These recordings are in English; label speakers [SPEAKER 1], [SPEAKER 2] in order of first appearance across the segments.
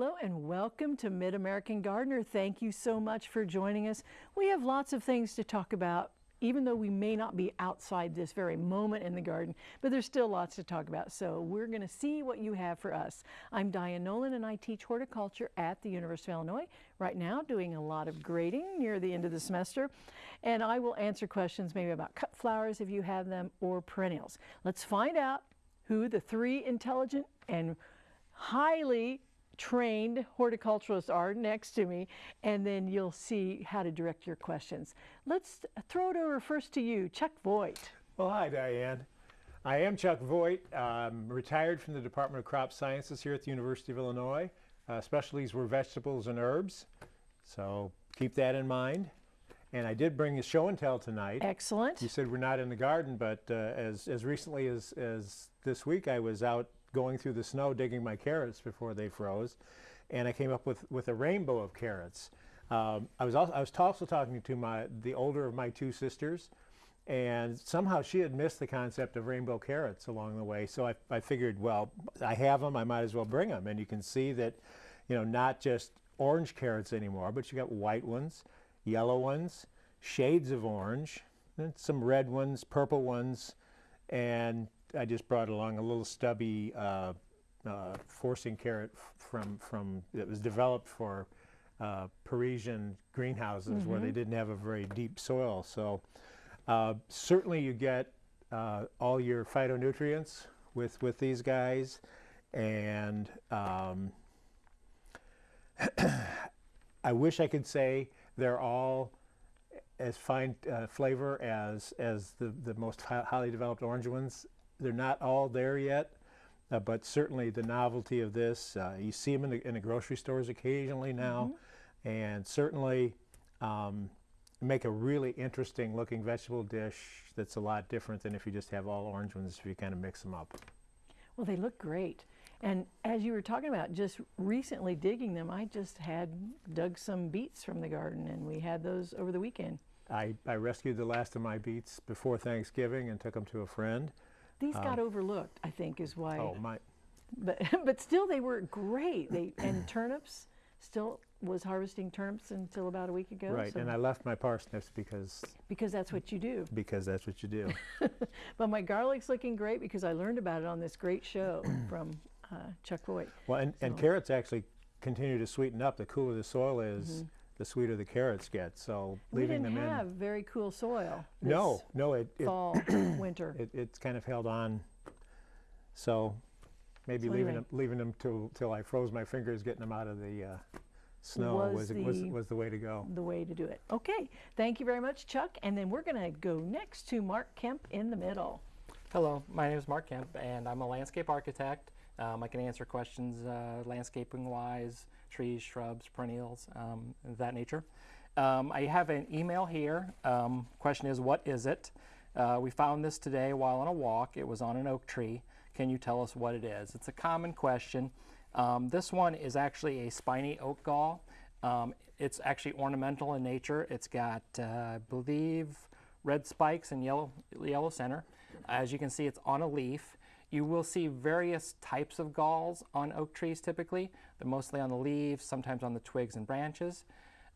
[SPEAKER 1] Hello and welcome to Mid-American Gardener. Thank you so much for joining us. We have lots of things to talk about even though we may not be outside this very moment in the garden, but there's still lots to talk about. So we're going to see what you have for us. I'm Diane Noland and I teach horticulture at the University of Illinois right now doing a lot of grading near the end of the semester. And I will answer questions maybe about cut flowers if you have them or perennials. Let's find out who the three intelligent and highly trained horticulturists are next to me, and then you'll see how to direct your questions. Let's throw it over first to you, Chuck Voigt.
[SPEAKER 2] Well, hi, Diane. I am Chuck Voigt. I'm retired from the Department of Crop Sciences here at the University of Illinois. Uh, specialties were vegetables and herbs, so keep that in mind. And I did bring a show and tell tonight.
[SPEAKER 1] Excellent.
[SPEAKER 2] You said we're not in the garden, but uh, as, as recently as, as this week, I was out going through the snow digging my carrots before they froze, and I came up with, with a rainbow of carrots. Um, I was also I was also talking to my the older of my two sisters, and somehow she had missed the concept of rainbow carrots along the way. So I, I figured, well, I have them, I might as well bring them. And you can see that, you know, not just orange carrots anymore, but you got white ones, yellow ones, shades of orange, some red ones, purple ones, and I just brought along a little stubby uh, uh, forcing carrot from from that was developed for uh, Parisian greenhouses mm -hmm. where they mm-hmm. didn't have a very deep soil. So uh, certainly you get uh, all your phytonutrients with with these guys, and um, I wish I could say they're all as fine uh, flavor as as the the most highly developed orange ones they're not all there yet, uh, but certainly the novelty of this, uh, you see them in the, in the, grocery stores occasionally now, mm -hmm. and certainly um, make a really interesting looking vegetable dish that's a lot different than if you just have all orange ones if you kind of mix them up.
[SPEAKER 1] Well, they look great. And as you were talking about just recently digging them, I just had dug some beets from the garden and we had those over the weekend.
[SPEAKER 2] I, I rescued the last of my beets before Thanksgiving and took them to a friend.
[SPEAKER 1] These um, got overlooked, I think, is why.
[SPEAKER 2] Oh my!
[SPEAKER 1] But but still, they were great. They and turnips still was harvesting turnips until about a week ago.
[SPEAKER 2] Right, so and I left my parsnips because
[SPEAKER 1] because that's what you do.
[SPEAKER 2] Because that's what you do.
[SPEAKER 1] but my garlic's looking great because I learned about it on this great show from uh, Chuck Voigt.
[SPEAKER 2] Well, and, so. and carrots actually continue to sweeten up. The cooler the soil is. Mm -hmm the sweeter the carrots get. So leaving them in.
[SPEAKER 1] We didn't have very cool soil.
[SPEAKER 2] No, no, it,
[SPEAKER 1] it fall, winter.
[SPEAKER 2] It, it's kind of held on. So maybe so leaving anyway. them leaving them till till I froze my fingers, getting them out of the uh, snow was, was, the, was, was the way to go.
[SPEAKER 1] The way to do it. Okay, thank you very much, Chuck. And then we're going to go next to Mark Kemp in the middle.
[SPEAKER 3] Hello, my name is Mark Kemp, and I'm a landscape architect. Um, I can answer questions uh, landscaping-wise, trees, shrubs, perennials, um, that nature. Um, I have an email here. Um, question is, what is it? Uh, we found this today while on a walk. It was on an oak tree. Can you tell us what it is? It's a common question. Um, this one is actually a spiny oak gall. Um, it's actually ornamental in nature. It's got, uh, I believe, red spikes and yellow, yellow center. As you can see, it's on a leaf. You will see various types of galls on oak trees typically. They're mostly on the leaves, sometimes on the twigs and branches.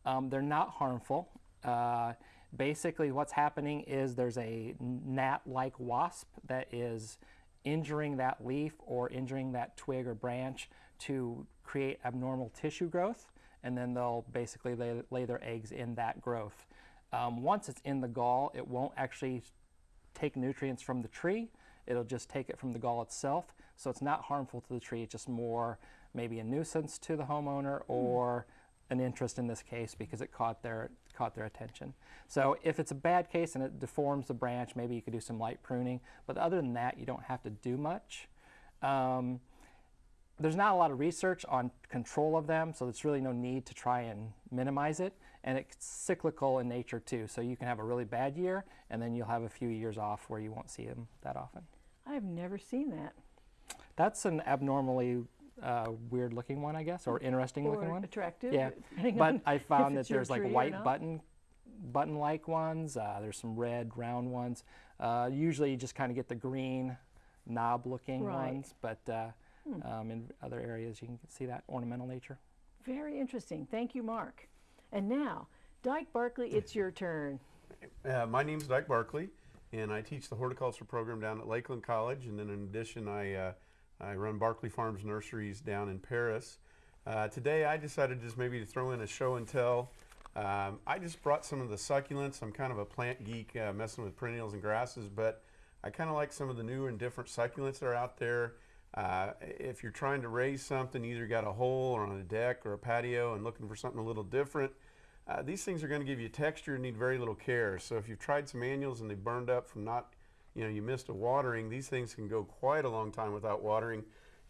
[SPEAKER 3] Um, they're not harmful. Uh, basically what's happening is there's a gnat-like wasp that is injuring that leaf or injuring that twig or branch to create abnormal tissue growth and then they'll basically lay, lay their eggs in that growth. Um, once it's in the gall, it won't actually take nutrients from the tree. It'll just take it from the gall itself. So it's not harmful to the tree, it's just more maybe a nuisance to the homeowner hmm. or an interest in this case because it caught their, caught their attention. So if it's a bad case and it deforms the branch, maybe you could do some light pruning. But other than that, you don't have to do much. Um, there's not a lot of research on control of them, so there's really no need to try and minimize it. And it's cyclical in nature too, so you can have a really bad year, and then you'll have a few years off where you won't see them that often.
[SPEAKER 1] I've never seen that.
[SPEAKER 3] That's an abnormally uh, weird looking one, I guess, or interesting
[SPEAKER 1] or
[SPEAKER 3] looking one.
[SPEAKER 1] attractive.
[SPEAKER 3] Yeah, but I found that there's like white button button-like ones. Uh, there's some red round ones. Uh, usually you just kind of get the green knob-looking right. ones, but uh, um, in other areas you can see that ornamental nature.
[SPEAKER 1] Very interesting. Thank you, Mark. And now, Dyke Barkley, it's your turn.
[SPEAKER 4] Uh, my name's Dyke Barkley, and I teach the horticulture program down at Lakeland College. And then, in addition, I uh, I run Barkley Farms Nurseries down in Paris. Uh, today, I decided just maybe to throw in a show and tell. Um, I just brought some of the succulents. I'm kind of a plant geek, uh, messing with perennials and grasses, but I kind of like some of the new and different succulents that are out there. Uh, if you're trying to raise something, either got a hole or on a deck or a patio and looking for something a little different, uh, these things are going to give you texture and need very little care. So if you've tried some annuals and they burned up from not, you know, you missed a watering, these things can go quite a long time without watering.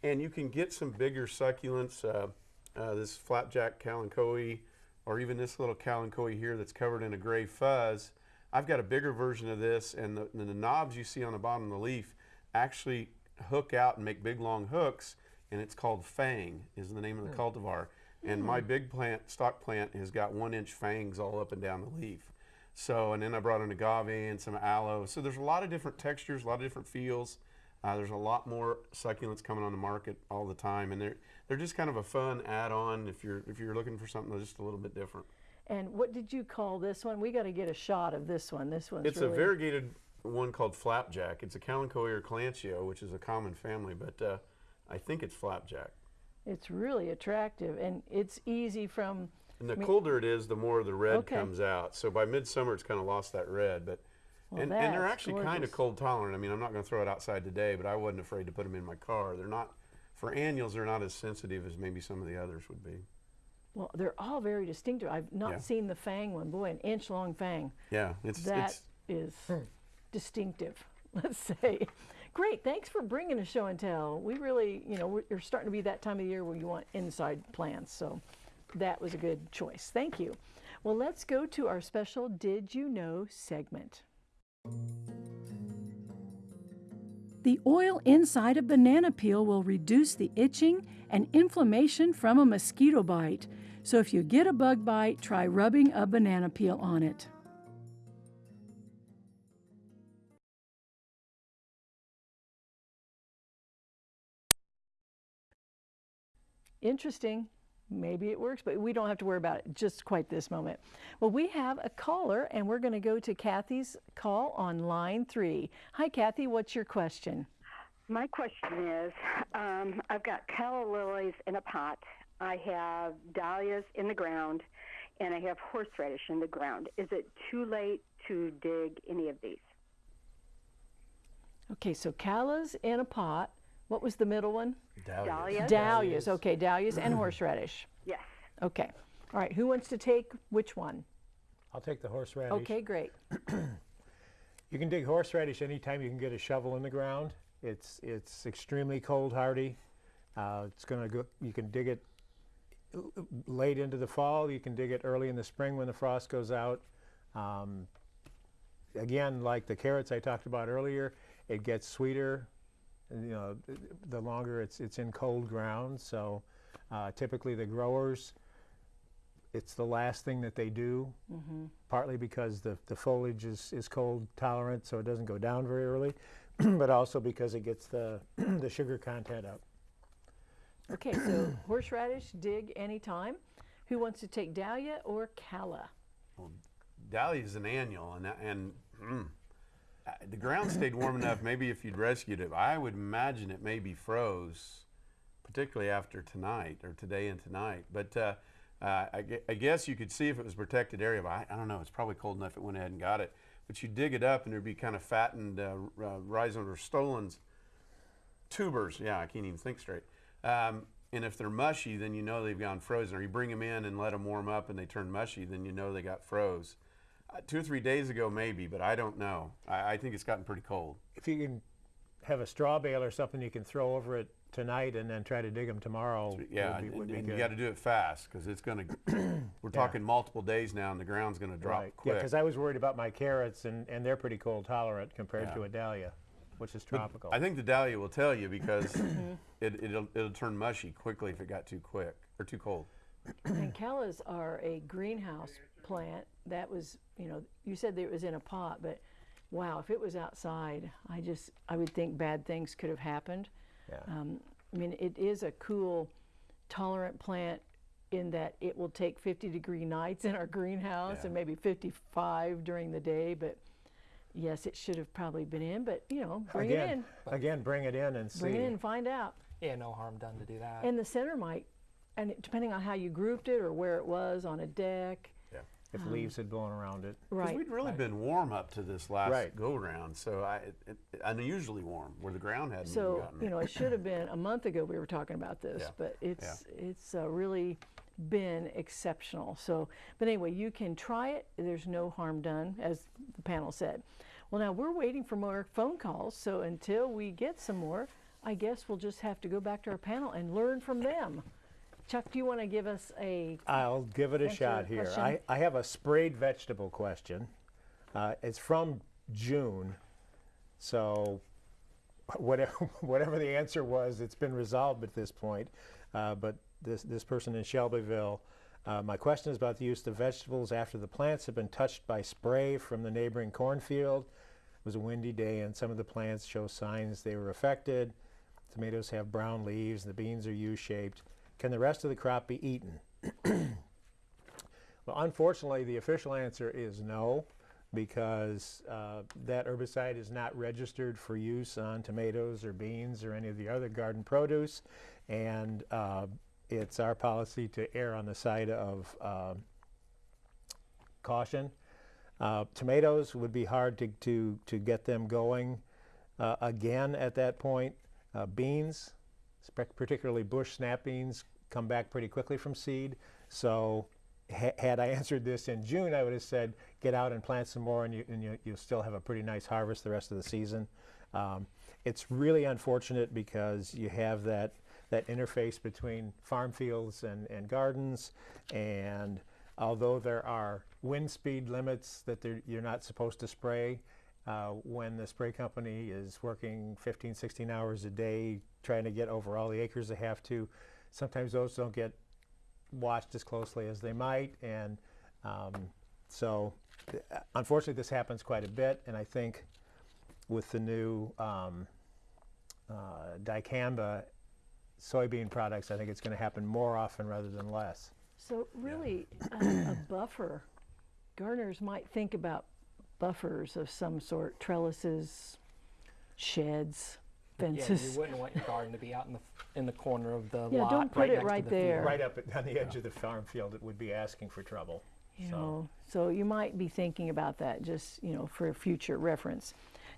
[SPEAKER 4] And you can get some bigger succulents, uh, uh, this flapjack kalanchoe, or even this little kalanchoe here that's covered in a gray fuzz. I've got a bigger version of this, and the, and the knobs you see on the bottom of the leaf actually hook out and make big long hooks, and it's called Fang, is the name of the cultivar. And my big plant, stock plant, has got one inch fangs all up and down the leaf. So, and then I brought in agave and some aloe. So there's a lot of different textures, a lot of different feels. Uh, there's a lot more succulents coming on the market all the time, and they're they're just kind of a fun add-on if you're if you're looking for something that's just a little bit different.
[SPEAKER 1] And what did you call this one? We got to get a shot of this one. This one's
[SPEAKER 4] It's
[SPEAKER 1] really
[SPEAKER 4] a variegated one called flapjack. It's a Kalanchoe or Calantio, which is a common family, but uh, I think it's flapjack.
[SPEAKER 1] It's really attractive and it's easy from
[SPEAKER 4] And the colder it is, the more the red
[SPEAKER 1] Okay.
[SPEAKER 4] comes out. So by midsummer, it's kind of lost that red. But
[SPEAKER 1] Well,
[SPEAKER 4] and, and they're
[SPEAKER 1] that's
[SPEAKER 4] actually kind of cold tolerant. I mean, I'm not going to throw it outside today, but I wasn't afraid to put them in my car. They're not for annuals. They're not as sensitive as maybe some of the others would be.
[SPEAKER 1] well, they're all very distinctive. I've not
[SPEAKER 4] Yeah.
[SPEAKER 1] seen the fang one. Boy, an inch long fang.
[SPEAKER 4] Yeah, it's
[SPEAKER 1] That
[SPEAKER 4] it's
[SPEAKER 1] is hmm. distinctive, let's say. Great, thanks for bringing a show and tell. We really, you know, we're, starting to be that time of the year where you want inside plants, so that was a good choice. Thank you. Well, let's go to our special Did You Know segment. The oil inside a banana peel will reduce the itching and inflammation from a mosquito bite. So if you get a bug bite, try rubbing a banana peel on it. Interesting. Maybe it works, but we don't have to worry about it just quite this moment. Well, we have a caller, and we're going to go to Kathy's call on line three. Hi, Kathy. What's your question?
[SPEAKER 5] My question is um, I've got calla lilies in a pot, I have dahlias in the ground, and I have horseradish in the ground. Is it too late to dig any of these?
[SPEAKER 1] Okay, so callas in a pot. What was the middle one?
[SPEAKER 5] Dahlias?
[SPEAKER 1] Dahlias. Okay, dahlias and horseradish.
[SPEAKER 5] Yes.
[SPEAKER 1] Okay. All right, who wants to take which one?
[SPEAKER 2] I'll take the horseradish.
[SPEAKER 1] Okay, great.
[SPEAKER 2] You can dig horseradish anytime you can get a shovel in the ground. It's it's extremely cold hardy. Uh, it's gonna go. You can dig it late into the fall. You can dig it early in the spring when the frost goes out. Um, again, like the carrots I talked about earlier, it gets sweeter. And, You know, the longer it's it's in cold ground. So uh, typically the growers it's the last thing that they do, partly because the, the foliage is, is cold tolerant, so it doesn't go down very early, but also because it gets the, the sugar content up.
[SPEAKER 1] Okay, so horseradish, dig anytime. Who wants to take dahlia or calla?
[SPEAKER 4] Dahlia is an annual, and and mm, the ground stayed warm enough. Maybe if you'd rescued it, I would imagine it maybe froze, particularly after tonight or today and tonight. But uh, uh, I, I guess you could see if it was protected area. But I, I don't know. It's probably cold enough. It went ahead and got it. But you dig it up, and there'd be kind of fattened uh, uh, or stolons tubers. Yeah, I can't even think straight. Um, and if they're mushy, then you know they've gone frozen. Or you bring them in and let them warm up, and they turn mushy, then you know they got froze. Two or three days ago, maybe, but I don't know. I, I think it's gotten pretty cold.
[SPEAKER 2] If you can have a straw bale or something you can throw over it tonight and then try to dig them tomorrow
[SPEAKER 4] Yeah,
[SPEAKER 2] would be, would be
[SPEAKER 4] and
[SPEAKER 2] good.
[SPEAKER 4] you got to do it fast because it's going to. we're talking multiple days now, and the ground's going to drop
[SPEAKER 2] right. Yeah, because I was worried about my carrots and, and they're pretty cold tolerant compared
[SPEAKER 4] Yeah.
[SPEAKER 2] to a dahlia, which is tropical.
[SPEAKER 4] I think the dahlia will tell you because mm-hmm. it, it'll it'll turn mushy quickly if it got too quick or too cold.
[SPEAKER 1] And callas are a greenhouse plant. That was, you know, you said that it was in a pot, but wow, if it was outside, I just, I would think bad things could have happened.
[SPEAKER 2] Yeah.
[SPEAKER 1] Um, I mean, it is a cool, tolerant plant in that it will take 50 degree nights in our greenhouse
[SPEAKER 4] Yeah.
[SPEAKER 1] and maybe 55 during the day. But yes, it should have probably been in. But you know, bring
[SPEAKER 2] again,
[SPEAKER 1] it in,
[SPEAKER 2] again, bring it in and see.
[SPEAKER 1] bring it in, and find out.
[SPEAKER 3] Yeah, no harm done to do that.
[SPEAKER 1] And the center might, and it- depending on how you grouped it or where it was on a deck,
[SPEAKER 2] if leaves had blown around it.
[SPEAKER 4] Because
[SPEAKER 1] right?
[SPEAKER 4] we'd really been warm up to this last
[SPEAKER 2] Right.
[SPEAKER 4] go round, so I, it, it, unusually warm where the ground hadn't even
[SPEAKER 1] So
[SPEAKER 4] gotten
[SPEAKER 1] you know, it should have been a month ago we were talking about this,
[SPEAKER 4] Yeah.
[SPEAKER 1] but it's it's uh, really been exceptional. So, but anyway, you can try it. There's no harm done, as the panel said. Well, now we're waiting for more phone calls. So until we get some more, I guess we'll just have to go back to our panel and learn from them. Chuck, do you want to give us a
[SPEAKER 2] I'll give it a shot here.
[SPEAKER 1] question.
[SPEAKER 2] I, I have a sprayed vegetable question. Uh, it's from June, so whatever whatever the answer was, it's been resolved at this point. Uh, but this this person in Shelbyville, uh, my question is about the use of vegetables after the plants have been touched by spray from the neighboring cornfield. It was a windy day, and some of the plants show signs they were affected. Tomatoes have brown leaves, and the beans are U-shaped. Can the rest of the crop be eaten? Well, unfortunately, the official answer is no, because uh, that herbicide is not registered for use on tomatoes or beans or any of the other garden produce, and uh, it's our policy to err on the side of uh, caution. Uh, tomatoes would be hard to, to, to get them going uh, again at that point. Uh, beans, particularly bush snap beans, come back pretty quickly from seed. So ha- had I answered this in June, I would have said, get out and plant some more and, you, and you, you'll still have a pretty nice harvest the rest of the season. Um, it's really unfortunate because you have that, that interface between farm fields and, and gardens. And although there are wind speed limits that you're not supposed to spray, uh, when the spray company is working 15, 16 hours a day trying to get over all the acres they have to, sometimes those don't get watched as closely as they might. And um, so, th- unfortunately, this happens quite a bit. And I think with the new um, uh, dicamba soybean products, I think it's going to happen more often rather than less.
[SPEAKER 1] So really, a, a buffer, gardeners might think about buffers of some sort, trellises, sheds,
[SPEAKER 3] yeah,
[SPEAKER 1] fences.
[SPEAKER 3] you wouldn't want your garden to be out in the in the corner of the
[SPEAKER 1] Yeah,
[SPEAKER 3] lot.
[SPEAKER 1] don't put
[SPEAKER 3] right
[SPEAKER 1] it
[SPEAKER 3] next
[SPEAKER 1] right
[SPEAKER 3] the
[SPEAKER 1] there.
[SPEAKER 3] field.
[SPEAKER 2] Right up at- on the edge of the farm field, it would be asking for trouble.
[SPEAKER 1] You
[SPEAKER 2] So-
[SPEAKER 1] know, so you might be thinking about that just, you know, for future reference.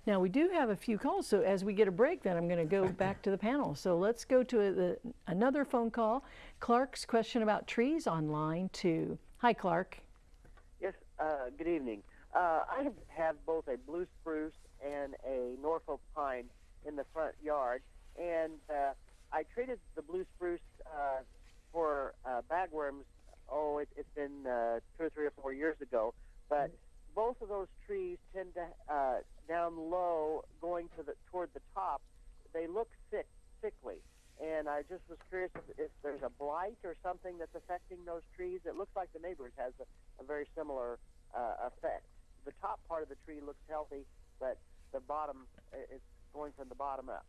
[SPEAKER 1] Now, we do have a few calls, so as we get a break, then I'm going to go back to the panel. So let's go to the, another phone call. Clark's question about trees on line two. Hi, Clark.
[SPEAKER 6] Yes, uh, good evening. Uh, I have, have both a blue spruce and a Norfolk pine in the front yard, and uh, I traded the blue spruce uh, for uh, bagworms. Oh, it, it's been uh, two or three or four years ago, but both of those trees tend to uh, down low, going to the toward the top. They look sick, sickly, and I just was curious if, if there's a blight or something that's affecting those trees. It looks like the neighbors has a, a very similar uh, effect. The top part of the tree looks healthy, but the bottom is going from the bottom up.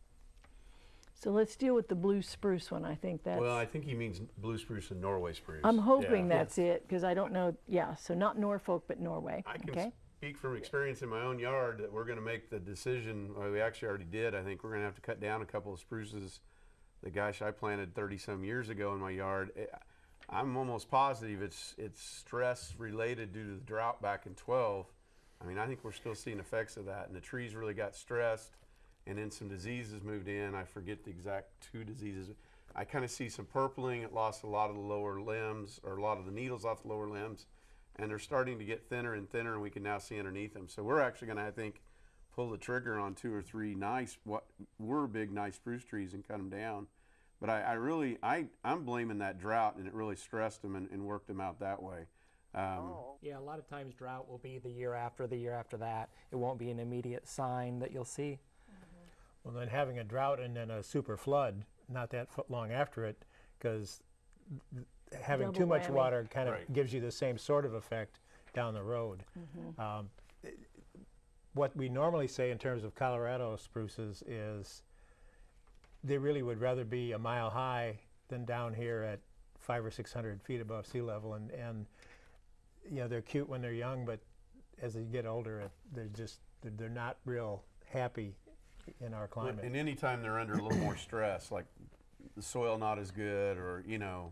[SPEAKER 1] So let's deal with the blue spruce one. I think that's.
[SPEAKER 4] Well, I think he means blue spruce and Norway spruce.
[SPEAKER 1] I'm hoping
[SPEAKER 4] Yeah.
[SPEAKER 1] that's it because I don't know. Yeah, so not Norfolk, but Norway.
[SPEAKER 4] I can
[SPEAKER 1] okay.
[SPEAKER 4] speak from experience in my own yard that we're going to make the decision. Or we actually already did. I think we're going to have to cut down a couple of spruces. The gosh I planted 30 some years ago in my yard. Eh, I'm almost positive it's it's stress related due to the drought back in 12. I mean, I think we're still seeing effects of that, and the trees really got stressed, and then some diseases moved in. I forget the exact two diseases. I kind of see some purpling. It lost a lot of the lower limbs, or a lot of the needles off the lower limbs and they're starting to get thinner and thinner, and we can now see underneath them. So we're actually going to, I think, pull the trigger on two or three nice, what were big, nice spruce trees and cut them down. But I, I really, I, I'm blaming that drought, and it really stressed them and, and worked them out that way. Um,
[SPEAKER 6] Oh,
[SPEAKER 3] Yeah, a lot of times drought will be the year after the year after that. It won't be an immediate sign that you'll see.
[SPEAKER 2] Well, then having a drought and then a super flood, not that long after it, because having
[SPEAKER 1] Double
[SPEAKER 2] too much
[SPEAKER 1] whammy.
[SPEAKER 2] water kind of
[SPEAKER 4] Right.
[SPEAKER 2] gives you the same sort of effect down the road. Um, i- what we normally say in terms of Colorado spruces is they really would rather be a mile high than down here at five or six hundred feet above sea level. And, and you know, they're cute when they're young, but as they get older, they're just they're, they're not real happy in our climate.
[SPEAKER 4] And anytime they're under a little more stress, like the soil not as good, or you know,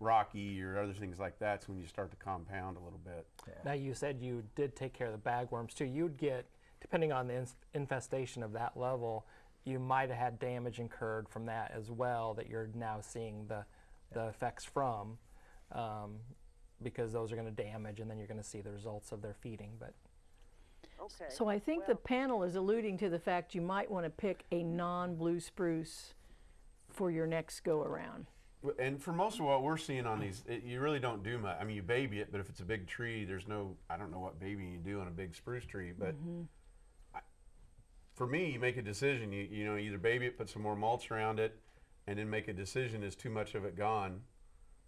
[SPEAKER 4] rocky, or other things like that, that's when you start to compound a little bit.
[SPEAKER 3] Now you said you did take care of the bagworms too. You'd get, depending on the infestation of that level, you might have had damage incurred from that as well that you're now seeing the, the effects from, um, because those are going to damage, and then you're going to see the results of their feeding. But
[SPEAKER 6] Okay.
[SPEAKER 1] So I think the panel is alluding to the fact you might want to pick a non-blue spruce for your next go around.
[SPEAKER 4] And for most of what we're seeing on these, it, you really don't do much. I mean, you baby it, but if it's a big tree, there's no, I don't know what babying you do on a big spruce tree, but mm-hmm. I, for me, you make a decision. You, you know, either baby it, put some more mulch around it, and then make a decision is too much of it gone.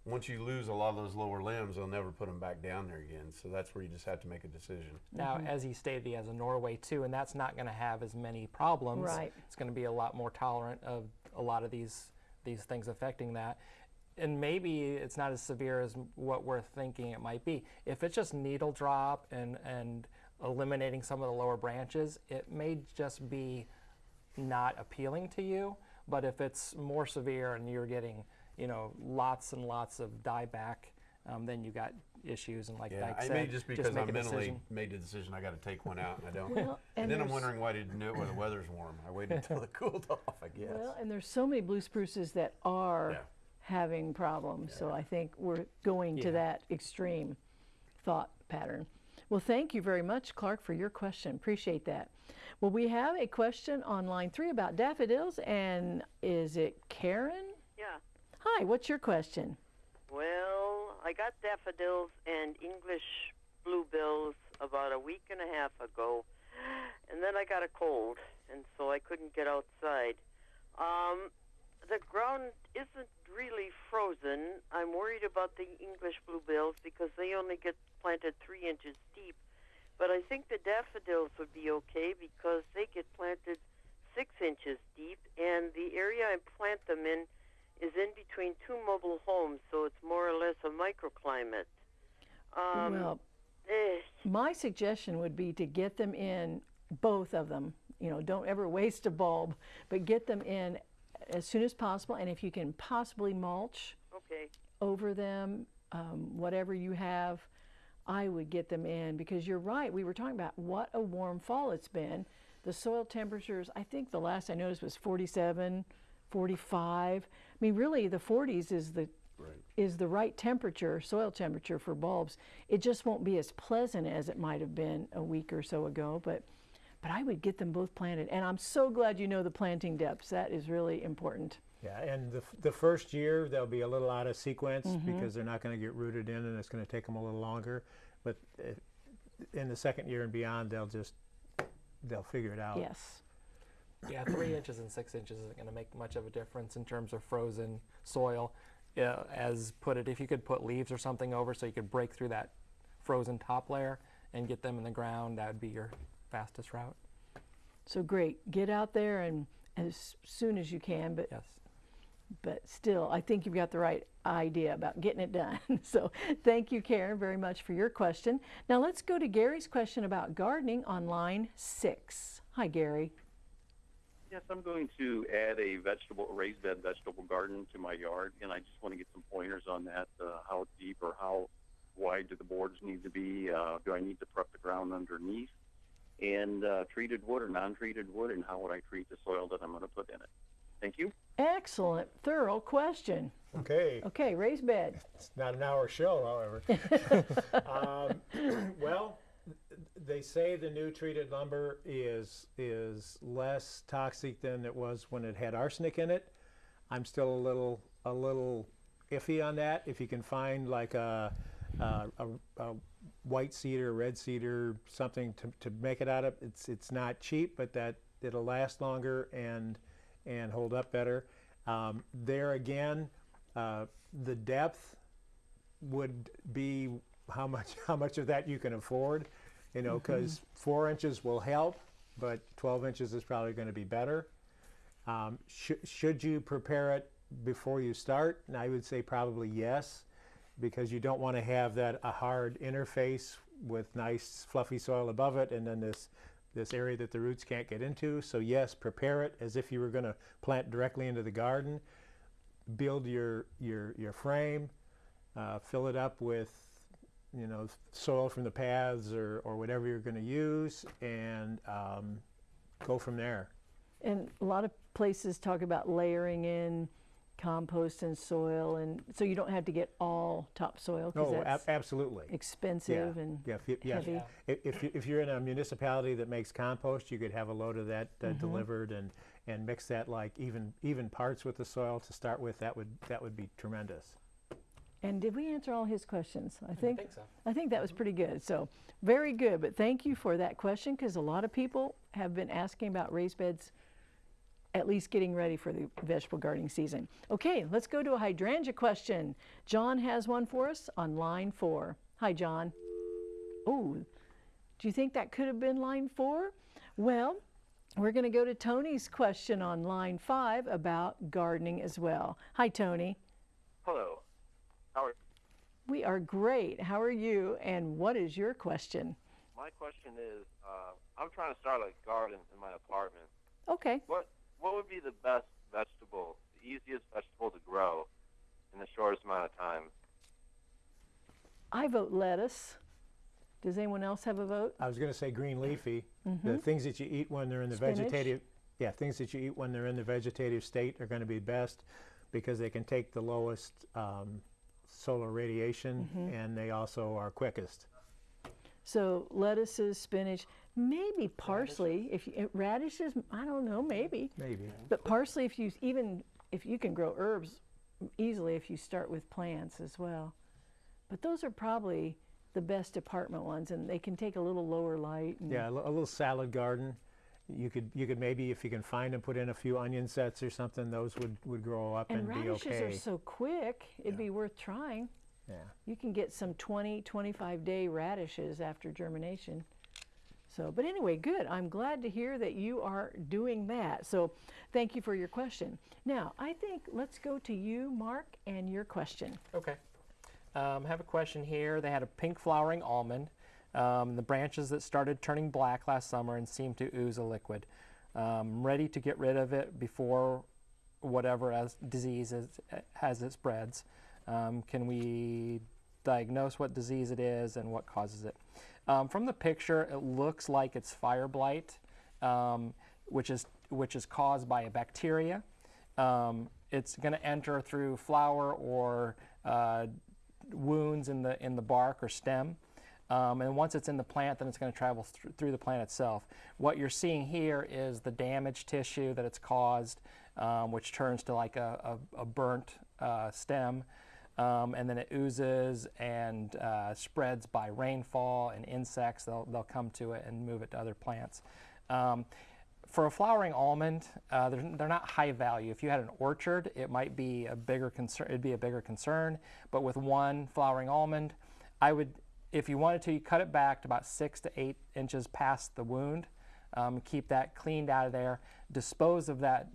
[SPEAKER 4] Once you lose a lot of those lower limbs, they'll never put them back down there again. So that's where you just have to make a decision.
[SPEAKER 3] now, mm-hmm. as he stated, he has a Norway too, and that's not going to have as many problems.
[SPEAKER 1] Right.
[SPEAKER 3] It's going to be a lot more tolerant of a lot of these these things affecting that. And maybe it's not as severe as what we're thinking it might be. If it's just needle drop and and eliminating some of the lower branches, it may just be not appealing to you. But if it's more severe and you're getting, you know, lots and lots of dieback, um, then you got issues. And like
[SPEAKER 4] Yeah,
[SPEAKER 3] Dyke
[SPEAKER 4] I
[SPEAKER 3] said,
[SPEAKER 4] may just because
[SPEAKER 3] make
[SPEAKER 4] I'm
[SPEAKER 3] a
[SPEAKER 4] mentally
[SPEAKER 3] decision.
[SPEAKER 4] made the decision I got to take one out and I don't.
[SPEAKER 1] Well,
[SPEAKER 4] and,
[SPEAKER 1] and
[SPEAKER 4] then I'm wondering why I didn't do it when the weather's warm. I waited until it cooled off, I guess.
[SPEAKER 1] Well, and there's so many blue spruces that are
[SPEAKER 4] Yeah.
[SPEAKER 1] having problems. So I think we're going to that extreme thought pattern. Well, thank you very much, Clark, for your question. Appreciate that. Well, we have a question on line three about daffodils, and is it Karen? Hi, what's your question?
[SPEAKER 7] Well, I got daffodils and English bluebells about a week and a half ago, and then I got a cold, and so I couldn't get outside. Um, the ground isn't really frozen. I'm worried about the English bluebells because they only get planted three inches deep. But I think the daffodils would be okay because they get planted six inches deep, and the area I plant them in is in between two mobile homes, so it's more or less a microclimate. Um,
[SPEAKER 1] well,
[SPEAKER 7] eh,
[SPEAKER 1] my suggestion would be to get them in, both of them. You know, don't ever waste a bulb, but get them in as soon as possible. And if you can possibly mulch,
[SPEAKER 7] okay.
[SPEAKER 1] over them, um, whatever you have, I would get them in because you're right. We were talking about what a warm fall it's been. The soil temperatures, I think the last I noticed was 47, 45. I mean, really, the 40s is the is the right temperature, soil temperature for bulbs. It just won't be as pleasant as it might have been a week or so ago, but but I would get them both planted. And I'm so glad you know the planting depths. That is really important.
[SPEAKER 2] Yeah, and the, the first year they'll be a little out of sequence because they're not going to get rooted in and it's going to take them a little longer. But uh, in the second year and beyond, they'll just they'll figure it out.
[SPEAKER 1] Yes.
[SPEAKER 3] Yeah, three inches and six inches isn't going to make much of a difference in terms of frozen soil. As put it, if you could put leaves or something over so you could break through that frozen top layer and get them in the ground, that would be your fastest route.
[SPEAKER 1] So great. Get out there and as soon as you can, but
[SPEAKER 3] Yes.
[SPEAKER 1] but still, I think you've got the right idea about getting it done. so thank you, Karen, very much for your question. Now let's go to Gary's question about gardening on line six. Hi, Gary.
[SPEAKER 8] Yes, I'm going to add a vegetable, a raised bed vegetable garden to my yard, and I just want to get some pointers on that. Uh, how deep or how wide do the boards need to be? Uh, do I need to prep the ground underneath? And uh, treated wood or non-treated wood, and how would I treat the soil that I'm going to put in it? Thank you.
[SPEAKER 1] Excellent, thorough question.
[SPEAKER 2] Okay,
[SPEAKER 1] Okay, raised bed.
[SPEAKER 2] it's not an hour show, however. um, well, they say the new treated lumber is is less toxic than it was when it had arsenic in it. I'm still a little a little iffy on that. If you can find like a a, a, a white cedar, red cedar, something to, to make it out of, it's it's not cheap, but that it'll last longer and and hold up better. Um, there again, uh, the depth would be how much how much of that you can afford, you know, because four inches will help, but 12 inches is probably going to be better. Um, sh- should you prepare it before you start? And I would say probably yes, because you don't want to have that a hard interface with nice fluffy soil above it, and then this this area that the roots can't get into. So yes, prepare it as if you were going to plant directly into the garden. Build your your your frame, uh, fill it up with you know soil from the paths or or whatever you're going to use, and um, go from there.
[SPEAKER 1] And a lot of places talk about layering in compost and soil, and so you don't have to get all topsoil because
[SPEAKER 2] No, ab- absolutely.
[SPEAKER 1] expensive
[SPEAKER 2] yeah.
[SPEAKER 1] and
[SPEAKER 2] yeah, if, you, yeah.
[SPEAKER 1] heavy.
[SPEAKER 2] If, if, you, if you're in a municipality that makes compost, you could have a load of that uh,
[SPEAKER 1] Mm-hmm.
[SPEAKER 2] delivered and, and mix that like even even parts with the soil to start with. That would that would be tremendous.
[SPEAKER 1] And did we answer all his questions? I think.
[SPEAKER 3] think so.
[SPEAKER 1] I think that was pretty good. So very good. But thank you for that question because a lot of people have been asking about raised beds, at least getting ready for the vegetable gardening season. Okay, let's go to a hydrangea question. John has one for us on line four. Hi, John. Oh, do you think that could have been line four? Well, we're going to go to Tony's question on line five about gardening as well. Hi, Tony.
[SPEAKER 9] Hello. How are
[SPEAKER 1] We are great. How are you? And what is your question?
[SPEAKER 9] my question is uh, I'm trying to start a garden in my apartment.
[SPEAKER 1] Okay.
[SPEAKER 9] What what would be the best vegetable, the easiest vegetable to grow in the shortest amount of time?
[SPEAKER 1] I vote lettuce. Does anyone else have a vote?
[SPEAKER 2] I was going to say green leafy. The things that you eat when they're in the.
[SPEAKER 1] Spinach.
[SPEAKER 2] vegetative, yeah, things that you eat when they're in the vegetative state are going to be best because they can take the lowest um, solar radiation
[SPEAKER 1] Mm-hmm.
[SPEAKER 2] and they also are quickest.
[SPEAKER 1] So lettuces, spinach, maybe parsley. If you, eh, radishes, I don't know, maybe.
[SPEAKER 2] Maybe.
[SPEAKER 1] But parsley, if you even if you can grow herbs easily, if you start with plants as well. But those are probably the best apartment ones, and they can take a little lower light. And
[SPEAKER 2] Yeah, a little salad garden. You could you could maybe if you can find them, put in a few onion sets or something. Those would, would grow up
[SPEAKER 1] And
[SPEAKER 2] and, be
[SPEAKER 1] radishes
[SPEAKER 2] okay.
[SPEAKER 1] are so quick, it'd be worth trying.
[SPEAKER 2] yeah.
[SPEAKER 1] You can get some 20, 25 day radishes after germination. So, but anyway, good. I'm glad to hear that you are doing that. So, thank you for your question. Now, I think let's go to you, Mark, and your question.
[SPEAKER 3] Okay. Um, I have a question here. They had a pink flowering almond. Um, the branches that started turning black last summer and seemed to ooze a liquid. Um, ready to get rid of it before whatever as disease is, has it spreads. Um, can we diagnose what disease it is and what causes it? Um, from the picture, it looks like it's fire blight, um, which is which is caused by a bacteria. Um, it's going to enter through flower or uh, wounds in the in the bark or stem. Um, and once it's in the plant, then it's going to travel thr- through the plant itself. What you're seeing here is the damaged tissue that it's caused, um, which turns to like a, a, a burnt uh, stem. Um, and then it oozes and uh, spreads by rainfall and insects. They'll, they'll come to it and move it to other plants. Um, for a flowering almond, uh, they're, they're not high value. If you had an orchard, it might be a bigger concern. It'd be a bigger concern. But with one flowering almond, I would, if you wanted to, you cut it back to about six to eight inches past the wound. Um, keep that cleaned out of there. Dispose of that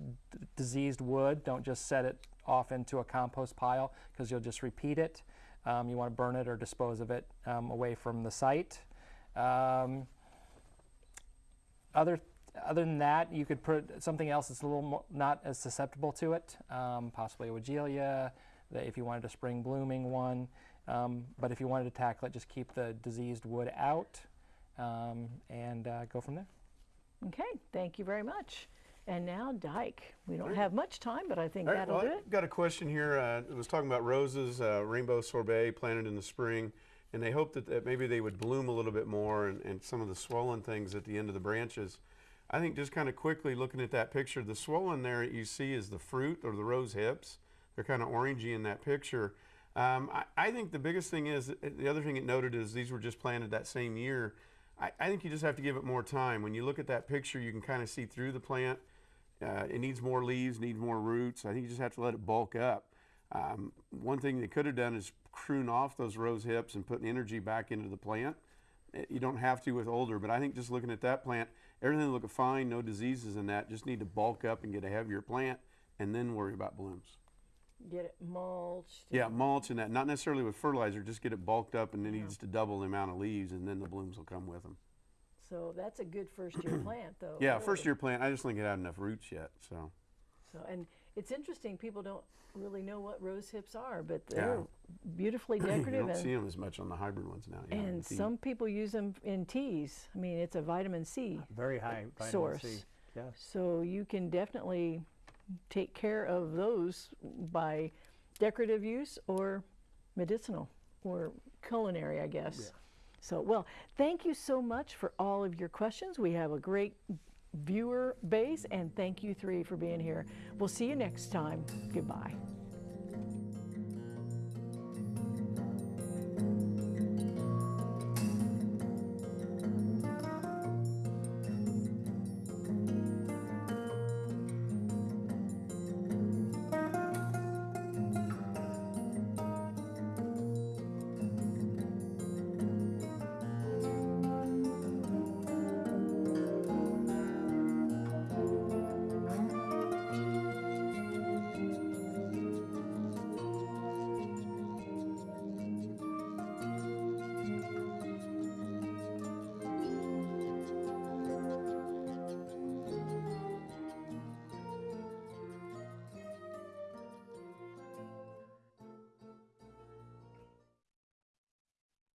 [SPEAKER 3] diseased wood. Don't just set it off into a compost pile because you'll just repeat it. Um, you want to burn it or dispose of it um, away from the site. Um, other other than that, you could put something else that's a little more, not as susceptible to it, um, possibly a Weigela, if you wanted a spring blooming one. Um, but if you wanted to tackle it, just keep the diseased wood out um, and uh, go from there.
[SPEAKER 1] Okay, thank you very much. And now Dyke. We don't have much time, but I think
[SPEAKER 4] All right,
[SPEAKER 1] that'll
[SPEAKER 4] well,
[SPEAKER 1] do
[SPEAKER 4] I
[SPEAKER 1] it.
[SPEAKER 4] got a question here. Uh, it was talking about roses, uh, rainbow sorbet planted in the spring, and they hoped that, that maybe they would bloom a little bit more and, and some of the swollen things at the end of the branches. I think just kind of quickly looking at that picture, the swollen there you see is the fruit or the rose hips. They're kind of orangey in that picture. Um, I, I think the biggest thing is the other thing it noted is these were just planted that same year. I, I think you just have to give it more time. When you look at that picture, you can kind of see through the plant. Uh, it needs more leaves, needs more roots. I think you just have to let it bulk up. Um, one thing they could have done is prune off those rose hips and put energy back into the plant. eh, you don't have to with older, but I think just looking at that plant, everything looking fine, no diseases in that. Just need to bulk up and get a heavier plant, and then worry about blooms.
[SPEAKER 1] Get it mulched.
[SPEAKER 4] Yeah, mulch and that. Not necessarily with fertilizer. Just get it bulked up, and then needs to double the amount of leaves, and then the blooms will come with them.
[SPEAKER 1] So that's a good first year plant, though.
[SPEAKER 4] Yeah,
[SPEAKER 1] really.
[SPEAKER 4] first year plant. I just think it had enough roots yet. So
[SPEAKER 1] So, and it's interesting, people don't really know what rose hips are, but they're beautifully decorative.
[SPEAKER 4] you
[SPEAKER 1] decorative.
[SPEAKER 4] don't see them as much on the hybrid ones now. yeah,
[SPEAKER 1] and some people use them in teas. I mean, it's a vitamin C
[SPEAKER 2] Very high vitamin
[SPEAKER 1] source.
[SPEAKER 2] C. Yes.
[SPEAKER 1] So you can definitely take care of those by decorative use or medicinal or culinary, I guess. So, well, thank you so much for all of your questions. We have a great viewer base, and thank you three for being here. We'll see you next time. Goodbye.